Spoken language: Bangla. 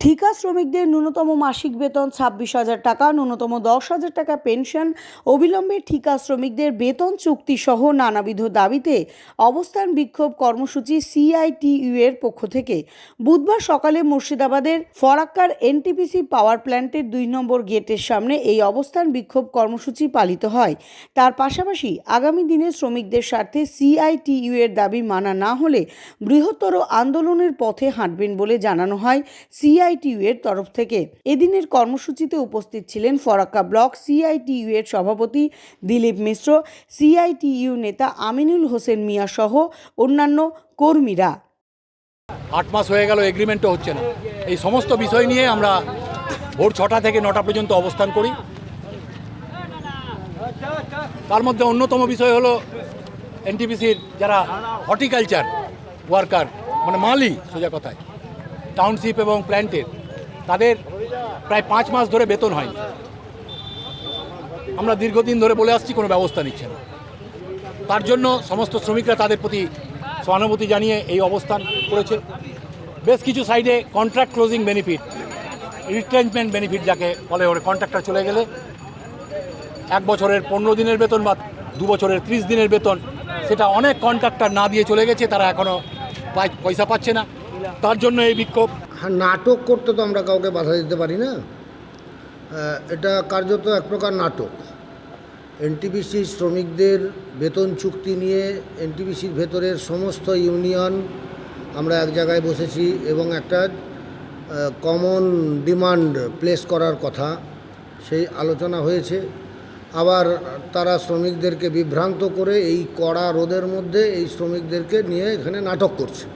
ঠিকা শ্রমিকদের ন্যূনতম মাসিক বেতন ছাব্বিশ হাজার টাকা, ন্যূনতম দশ হাজার টাকা পেনশন। অবিলম্বে ঠিকা শ্রমিকদের বেতন চুক্তি সহ নানাবিধ দাবিতে অবস্থান বিক্ষোভ কর্মসূচি সিআইটিইউ এর পক্ষ থেকে। বুধবার সকালে মুর্শিদাবাদের ফরাক্কার এনটিপিসি পাওয়ার প্ল্যান্টের দুই নম্বর গেটের সামনে এই অবস্থান বিক্ষোভ কর্মসূচি পালিত হয়। তার পাশাপাশি আগামী দিনে শ্রমিকদের স্বার্থে সিআইটিইউ এর দাবি মানা না হলে বৃহত্তর আন্দোলনের পথে হাঁটবেন বলে জানানো হয় সিআইটিইউ এর তরফ থেকে এদিনের কর্মসূচিতে উপস্থিত ছিলেন ফরাক্কা ব্লক সিআইটিইউ এর সভাপতি দিলীপ মিশ্র, সিআইটিইউ নেতা আমিনুল হোসেন মিয়া সহ অন্যান্য কর্মীরা। আট মাস হয়ে গেল এগ্রিমেন্টও হচ্ছে না। এই সমস্ত বিষয় নিয়ে আমরা ভোর ছটা থেকে নটা পর্যন্ত অবস্থান করি। তার মধ্যে অন্যতম বিষয় হলো এনটিপিসির যারা হর্টিকালচার ওয়ার্কার মানে মালি সোজা কথায় টাউনশিপ এবং প্ল্যান্টের তাদের প্রায় পাঁচ মাস ধরে বেতন হয়নি। আমরা দীর্ঘদিন ধরে বলে আসছি, কোনো ব্যবস্থা নিচ্ছে না। তার জন্য সমস্ত শ্রমিকরা তাদের প্রতি সহানুভূতি জানিয়ে এই অবস্থান করেছে। বেশ কিছু সাইডে contract closing benefit retirement benefit যাকে বলে, ওরে কন্ট্রাক্টটা চলে গেলে এক বছরের পনেরো দিনের বেতন বা দু বছরের ত্রিশ দিনের বেতন, সেটা অনেক কন্ট্রাক্টর না দিয়ে চলে গেছে, তারা এখনও পয়সা পাচ্ছে না। তার জন্য এই বিক্ষোভ? হ্যাঁ নাটক করতে তো আমরা কাউকে বাধা দিতে পারি না। এটা কার্যত এক প্রকার নাটক। এনটিপিসি শ্রমিকদের বেতন চুক্তি নিয়ে এনটিপিসির ভেতরের সমস্ত ইউনিয়ন আমরা এক জায়গায় বসেছি এবং একটা কমন ডিমান্ড প্লেস করার কথা, সেই আলোচনা হয়েছে। আবার তারা শ্রমিকদেরকে বিভ্রান্ত করে এই কড়া রোদের মধ্যে এই শ্রমিকদেরকে নিয়ে এখানে নাটক করছে।